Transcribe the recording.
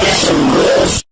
Get some rest.